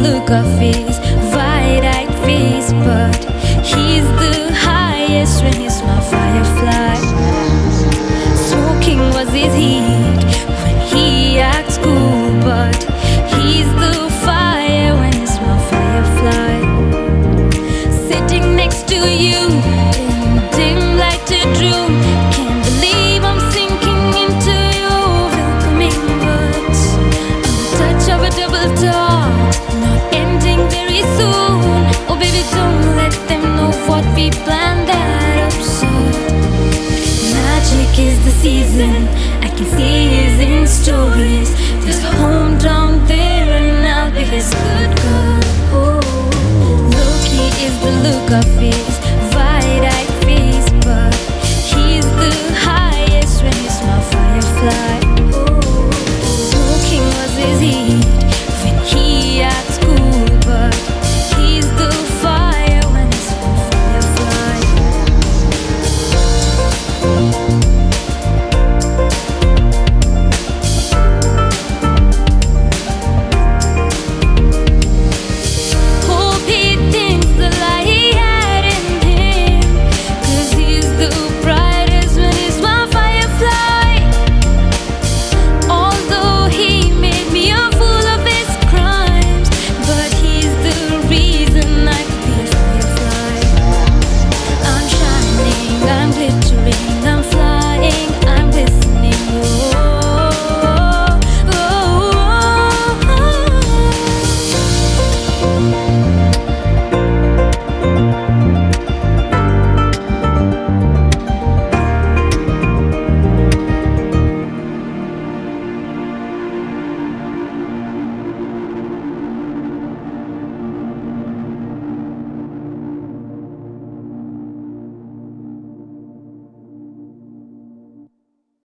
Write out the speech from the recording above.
look of his wide-eyed face, but he's the highest when he's my firefly. Smoking was his heat when he acts cool, but he's the fire when he's my firefly. Sitting next to you soon. Oh baby, don't let them know what we planned absurd. Magic is the season. I can see